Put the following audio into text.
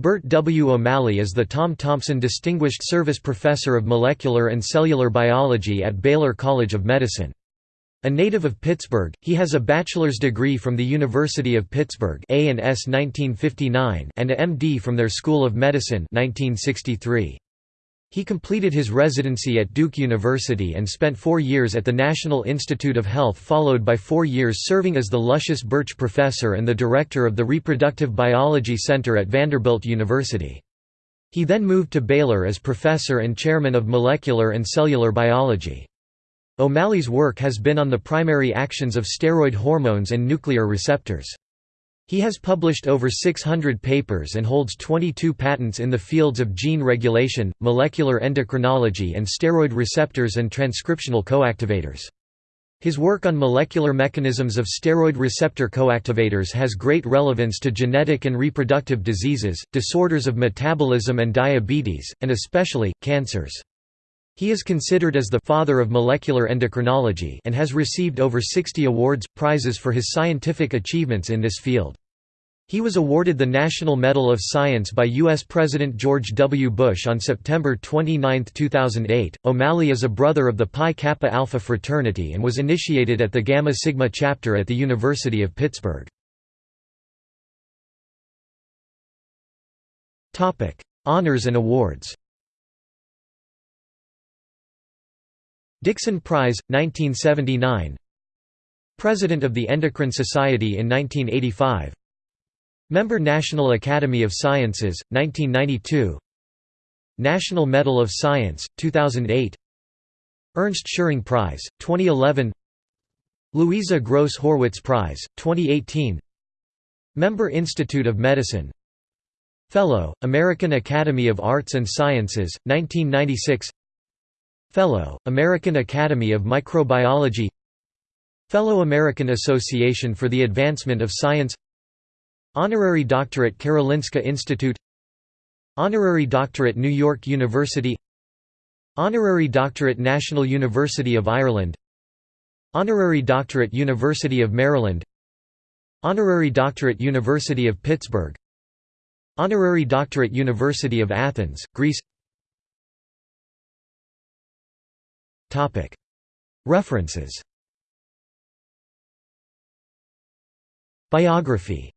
Bert W. O'Malley is the Tom Thompson Distinguished Service Professor of Molecular and Cellular Biology at Baylor College of Medicine. A native of Pittsburgh, he has a bachelor's degree from the University of Pittsburgh A&S 1959 and a MD from their School of Medicine 1963. He completed his residency at Duke University and spent four years at the National Institute of Health followed by four years serving as the Lucius Birch Professor and the director of the Reproductive Biology Center at Vanderbilt University. He then moved to Baylor as professor and chairman of molecular and cellular biology. O'Malley's work has been on the primary actions of steroid hormones and nuclear receptors. He has published over 600 papers and holds 22 patents in the fields of gene regulation, molecular endocrinology and steroid receptors and transcriptional coactivators. His work on molecular mechanisms of steroid receptor coactivators has great relevance to genetic and reproductive diseases, disorders of metabolism and diabetes, and especially, cancers. He is considered as the «father of molecular endocrinology» and has received over 60 awards, prizes for his scientific achievements in this field. He was awarded the National Medal of Science by U.S. President George W. Bush on September 29, 2008. O'Malley is a brother of the Pi Kappa Alpha fraternity and was initiated at the Gamma Sigma chapter at the University of Pittsburgh. Honors and awards Dickson Prize, 1979 President of the Endocrine Society in 1985 Member National Academy of Sciences, 1992 National Medal of Science, 2008 Ernst Schering Prize, 2011 Louisa Gross Horwitz Prize, 2018 Member Institute of Medicine. Fellow, American Academy of Arts and Sciences, 1996 Fellow, American Academy of Microbiology Fellow American Association for the Advancement of Science Honorary Doctorate Karolinska Institute Honorary Doctorate New York University Honorary Doctorate National University of Ireland Honorary Doctorate University of Maryland Honorary Doctorate University of Pittsburgh Honorary Doctorate University of Athens, Greece References. Biography